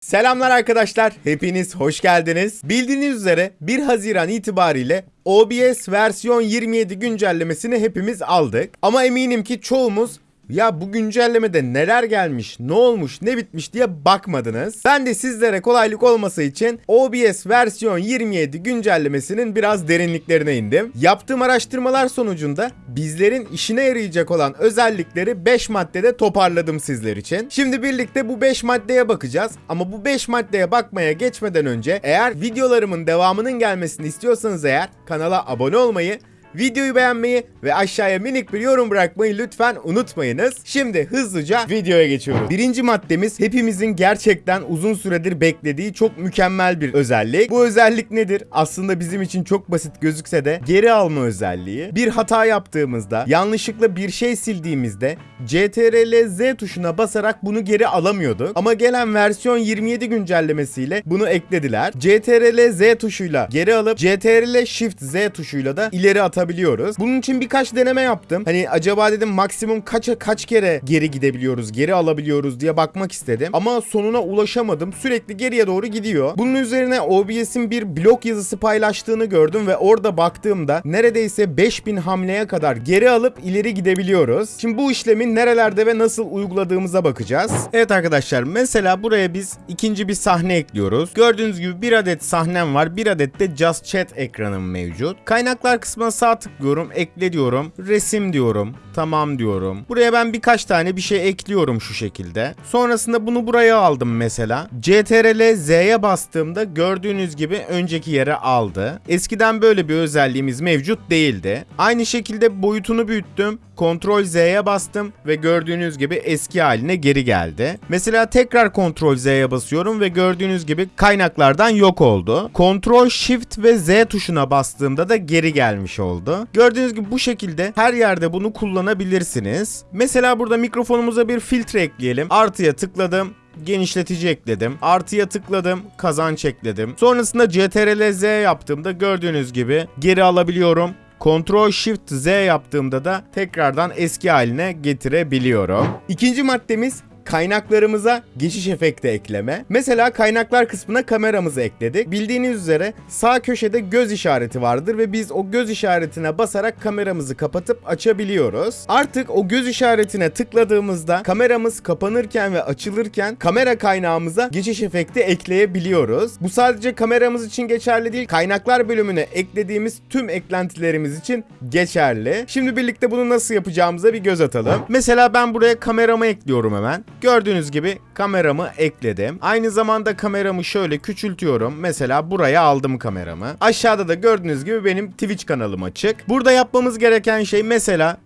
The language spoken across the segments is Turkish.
Selamlar arkadaşlar, hepiniz hoş geldiniz. Bildiğiniz üzere 1 Haziran itibariyle OBS versiyon 27 güncellemesini hepimiz aldık. Ama eminim ki çoğumuz ya bu güncellemede neler gelmiş, ne olmuş, ne bitmiş diye bakmadınız. Ben de sizlere kolaylık olması için OBS versiyon 27 güncellemesinin biraz derinliklerine indim. Yaptığım araştırmalar sonucunda bizlerin işine yarayacak olan özellikleri 5 maddede toparladım sizler için. Şimdi birlikte bu 5 maddeye bakacağız ama bu 5 maddeye bakmaya geçmeden önce eğer videolarımın devamının gelmesini istiyorsanız eğer kanala abone olmayı Videoyu beğenmeyi ve aşağıya minik bir yorum bırakmayı lütfen unutmayınız. Şimdi hızlıca videoya geçiyoruz. Birinci maddemiz hepimizin gerçekten uzun süredir beklediği çok mükemmel bir özellik. Bu özellik nedir? Aslında bizim için çok basit gözükse de geri alma özelliği. Bir hata yaptığımızda, yanlışlıkla bir şey sildiğimizde CTRL Z tuşuna basarak bunu geri alamıyorduk. Ama gelen versiyon 27 güncellemesiyle bunu eklediler. CTRL Z tuşuyla geri alıp CTRL Shift Z tuşuyla da ileri atabiliyoruz. Bunun için birkaç deneme yaptım. Hani acaba dedim maksimum kaça kaç kere geri gidebiliyoruz, geri alabiliyoruz diye bakmak istedim. Ama sonuna ulaşamadım. Sürekli geriye doğru gidiyor. Bunun üzerine OBS'in bir blog yazısı paylaştığını gördüm ve orada baktığımda neredeyse 5000 hamleye kadar geri alıp ileri gidebiliyoruz. Şimdi bu işlemi nerelerde ve nasıl uyguladığımıza bakacağız. Evet arkadaşlar mesela buraya biz ikinci bir sahne ekliyoruz. Gördüğünüz gibi bir adet sahnem var. Bir adet de Just Chat ekranım mevcut. Kaynaklar kısmına sağ tıklıyorum. Ekle diyorum. Resim diyorum. Tamam diyorum. Buraya ben birkaç tane bir şey ekliyorum şu şekilde. Sonrasında bunu buraya aldım mesela. CTRL Z'ye bastığımda gördüğünüz gibi önceki yere aldı. Eskiden böyle bir özelliğimiz mevcut değildi. Aynı şekilde boyutunu büyüttüm. Ctrl Z'ye bastım ve gördüğünüz gibi eski haline geri geldi. Mesela tekrar Ctrl Z'ye basıyorum ve gördüğünüz gibi kaynaklardan yok oldu. Ctrl Shift ve Z tuşuna bastığımda da geri gelmiş oldu. Gördüğünüz gibi bu şekilde her yerde bunu kullanabilirsiniz. Mesela burada mikrofonumuza bir filtre ekleyelim. Artıya tıkladım genişletici ekledim. Artıya tıkladım, kazanç ekledim. Sonrasında CTRL Z yaptığımda gördüğünüz gibi geri alabiliyorum. Ctrl Shift Z yaptığımda da tekrardan eski haline getirebiliyorum. İkinci maddemiz kaynaklarımıza geçiş efekti ekleme. Mesela kaynaklar kısmına kameramızı ekledik. Bildiğiniz üzere sağ köşede göz işareti vardır ve biz o göz işaretine basarak kameramızı kapatıp açabiliyoruz. Artık o göz işaretine tıkladığımızda kameramız kapanırken ve açılırken kamera kaynağımıza geçiş efekti ekleyebiliyoruz. Bu sadece kameramız için geçerli değil, kaynaklar bölümüne eklediğimiz tüm eklentilerimiz için geçerli. Şimdi birlikte bunu nasıl yapacağımıza bir göz atalım. Mesela ben buraya kameramı ekliyorum hemen. Gördüğünüz gibi kameramı ekledim. Aynı zamanda kameramı şöyle küçültüyorum. Mesela buraya aldım kameramı. Aşağıda da gördüğünüz gibi benim Twitch kanalım açık. Burada yapmamız gereken şey mesela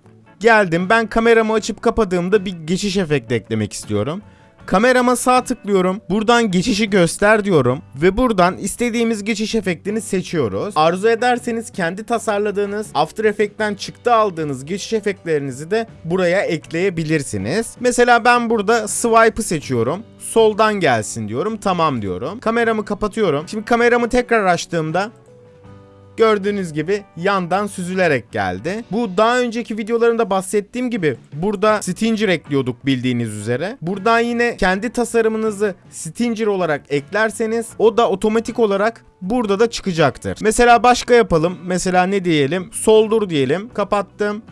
geldim ben kameramı açıp kapadığımda bir geçiş efekti eklemek istiyorum. Kamerama sağ tıklıyorum. Buradan geçişi göster diyorum. Ve buradan istediğimiz geçiş efektini seçiyoruz. Arzu ederseniz kendi tasarladığınız After Effects'ten çıktı aldığınız geçiş efektlerinizi de buraya ekleyebilirsiniz. Mesela ben burada swipe'ı seçiyorum. Soldan gelsin diyorum. Tamam diyorum. Kameramı kapatıyorum. Şimdi kameramı tekrar açtığımda gördüğünüz gibi yandan süzülerek geldi. Bu daha önceki videolarımda bahsettiğim gibi burada Stinger ekliyorduk bildiğiniz üzere. Buradan yine kendi tasarımınızı Stinger olarak eklerseniz o da otomatik olarak burada da çıkacaktır. Mesela başka yapalım. Mesela ne diyelim? Soldur diyelim. Kapattım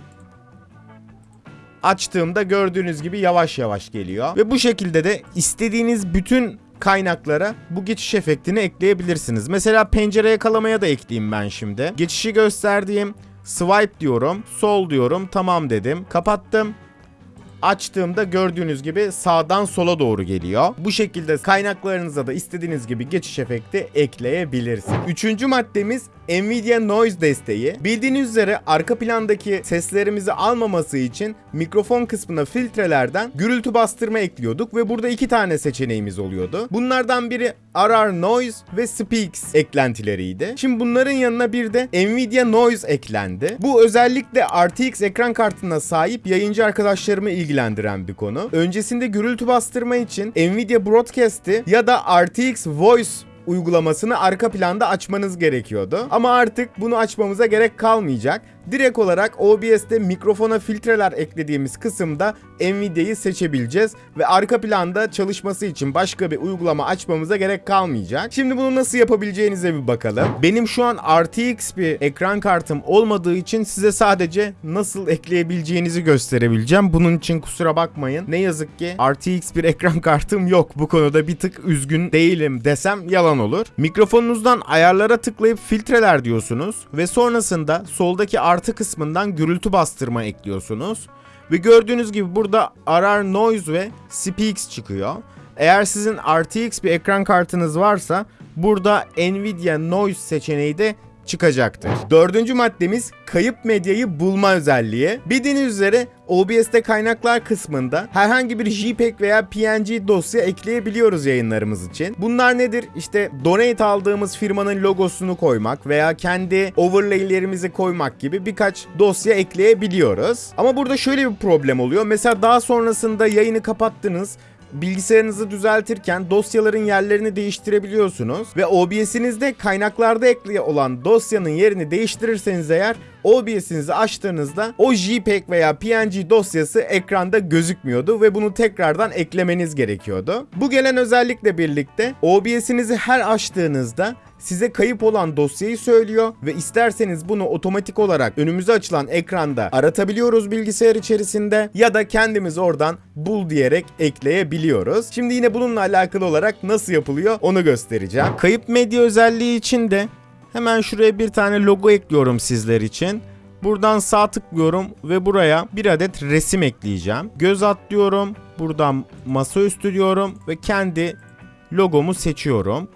açtığımda gördüğünüz gibi yavaş yavaş geliyor. Ve bu şekilde de istediğiniz bütün kaynaklara bu geçiş efektini ekleyebilirsiniz. Mesela pencere yakalamaya da ekleyeyim ben şimdi. Geçişi gösterdiğim swipe diyorum, sol diyorum, tamam dedim, kapattım. Açtığımda gördüğünüz gibi sağdan sola doğru geliyor. Bu şekilde kaynaklarınıza da istediğiniz gibi geçiş efekti ekleyebilirsiniz. Üçüncü maddemiz Nvidia Noise desteği. Bildiğiniz üzere arka plandaki seslerimizi almaması için mikrofon kısmına filtrelerden gürültü bastırma ekliyorduk ve burada iki tane seçeneğimiz oluyordu. Bunlardan biri RR Noise ve Speaks eklentileriydi. Şimdi bunların yanına bir de Nvidia Noise eklendi. Bu özellikle RTX ekran kartına sahip yayıncı arkadaşlarımı ilgilendiren bir konu. Öncesinde gürültü bastırma için Nvidia Broadcast'i ya da RTX Voice uygulamasını arka planda açmanız gerekiyordu. Ama artık bunu açmamıza gerek kalmayacak. direkt olarak OBS'te mikrofona filtreler eklediğimiz kısımda Nvidia'yı seçebileceğiz ve arka planda çalışması için başka bir uygulama açmamıza gerek kalmayacak. Şimdi bunu nasıl yapabileceğinize bir bakalım. Benim şu an RTX bir ekran kartım olmadığı için size sadece nasıl ekleyebileceğinizi gösterebileceğim. Bunun için kusura bakmayın. Ne yazık ki RTX bir ekran kartım yok. Bu konuda bir tık üzgün değilim desem yalan olur. Mikrofonunuzdan ayarlara tıklayıp filtreler diyorsunuz ve sonrasında soldaki artı kısmından gürültü bastırma ekliyorsunuz. Ve gördüğünüz gibi burada arar noise ve speaks çıkıyor. Eğer sizin RTX bir ekran kartınız varsa burada Nvidia Noise seçeneği de çıkacaktır. Dördüncü maddemiz kayıp medyayı bulma özelliği. Bildiğiniz üzere OBS'te kaynaklar kısmında herhangi bir JPEG veya PNG dosya ekleyebiliyoruz yayınlarımız için. Bunlar nedir? İşte donate aldığımız firmanın logosunu koymak veya kendi overlay'lerimizi koymak gibi birkaç dosya ekleyebiliyoruz. Ama burada şöyle bir problem oluyor. Mesela daha sonrasında yayını kapattınız bilgisayarınızı düzeltirken dosyaların yerlerini değiştirebiliyorsunuz ve OBS'inizde kaynaklarda ekli olan dosyanın yerini değiştirirseniz eğer OBS'inizi açtığınızda o JPEG veya PNG dosyası ekranda gözükmüyordu ve bunu tekrardan eklemeniz gerekiyordu. Bu gelen özellikle birlikte OBS'inizi her açtığınızda size kayıp olan dosyayı söylüyor ve isterseniz bunu otomatik olarak önümüze açılan ekranda aratabiliyoruz bilgisayar içerisinde ya da kendimiz oradan bul diyerek ekleyebiliyoruz. Şimdi yine bununla alakalı olarak nasıl yapılıyor onu göstereceğim. Kayıp medya özelliği için de hemen şuraya bir tane logo ekliyorum sizler için. Buradan sağ tıklıyorum ve buraya bir adet resim ekleyeceğim. Göz atlıyorum. Buradan masaüstü diyorum ve kendi logomu seçiyorum.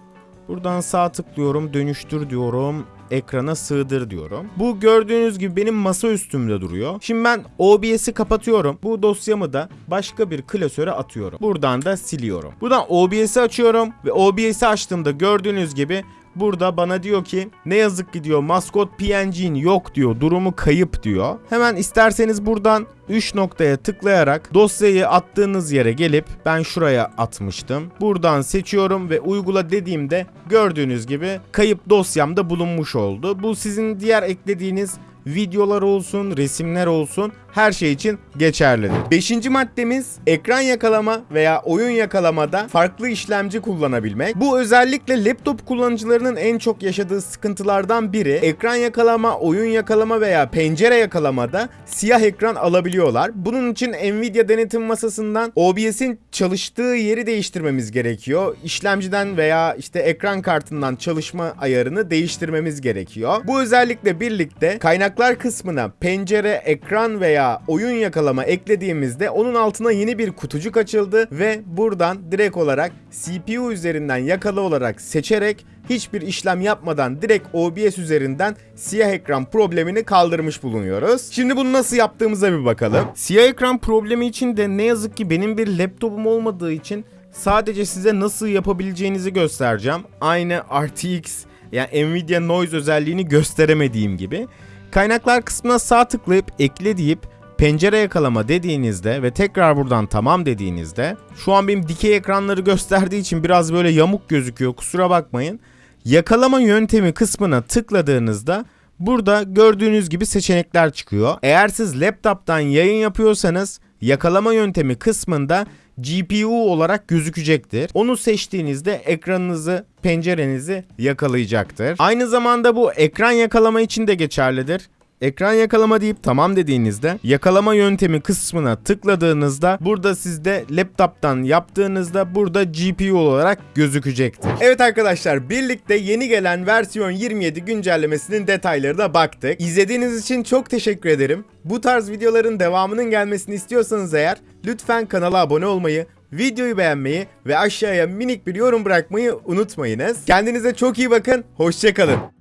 Buradan sağ tıklıyorum, dönüştür diyorum, ekrana sığdır diyorum. Bu gördüğünüz gibi benim masa üstümde duruyor. Şimdi ben OBS'i kapatıyorum. Bu dosyamı da başka bir klasöre atıyorum. Buradan da siliyorum. Buradan OBS'i açıyorum ve OBS'i açtığımda gördüğünüz gibi Burada bana diyor ki ne yazık ki diyor maskot PNG'in yok diyor durumu kayıp diyor. Hemen isterseniz buradan 3 noktaya tıklayarak dosyayı attığınız yere gelip ben şuraya atmıştım. Buradan seçiyorum ve uygula dediğimde gördüğünüz gibi kayıp dosyamda bulunmuş oldu. Bu sizin diğer eklediğiniz videolar olsun, resimler olsun her şey için geçerlidir. Beşinci maddemiz ekran yakalama veya oyun yakalamada farklı işlemci kullanabilmek. Bu özellikle laptop kullanıcılarının en çok yaşadığı sıkıntılardan biri. Ekran yakalama, oyun yakalama veya pencere yakalamada siyah ekran alabiliyorlar. Bunun için Nvidia denetim masasından OBS'in çalıştığı yeri değiştirmemiz gerekiyor. İşlemciden veya işte ekran kartından çalışma ayarını değiştirmemiz gerekiyor. Bu özellikle birlikte kaynaklar kısmına pencere, ekran veya oyun yakalama eklediğimizde onun altına yeni bir kutucuk açıldı ve buradan direkt olarak CPU üzerinden yakalı olarak seçerek hiçbir işlem yapmadan direkt OBS üzerinden siyah ekran problemini kaldırmış bulunuyoruz. Şimdi bunu nasıl yaptığımıza bir bakalım. Siyah ekran problemi için de ne yazık ki benim bir laptopum olmadığı için sadece size nasıl yapabileceğinizi göstereceğim. Aynı RTX yani Nvidia Noise özelliğini gösteremediğim gibi. Kaynaklar kısmına sağ tıklayıp ekle deyip pencere yakalama dediğinizde ve tekrar buradan tamam dediğinizde şu an benim dikey ekranları gösterdiği için biraz böyle yamuk gözüküyor kusura bakmayın. Yakalama yöntemi kısmına tıkladığınızda burada gördüğünüz gibi seçenekler çıkıyor. Eğer siz laptop'tan yayın yapıyorsanız yakalama yöntemi kısmında GPU olarak gözükecektir. Onu seçtiğinizde ekranınızı, pencerenizi yakalayacaktır. Aynı zamanda bu ekran yakalama için de geçerlidir. Ekran yakalama deyip tamam dediğinizde yakalama yöntemi kısmına tıkladığınızda burada sizde laptop'tan yaptığınızda burada GPU olarak gözükecektir. Evet arkadaşlar birlikte yeni gelen versiyon 27 güncellemesinin detaylarına baktık. İzlediğiniz için çok teşekkür ederim. Bu tarz videoların devamının gelmesini istiyorsanız eğer lütfen kanala abone olmayı, videoyu beğenmeyi ve aşağıya minik bir yorum bırakmayı unutmayınız. Kendinize çok iyi bakın, hoşçakalın.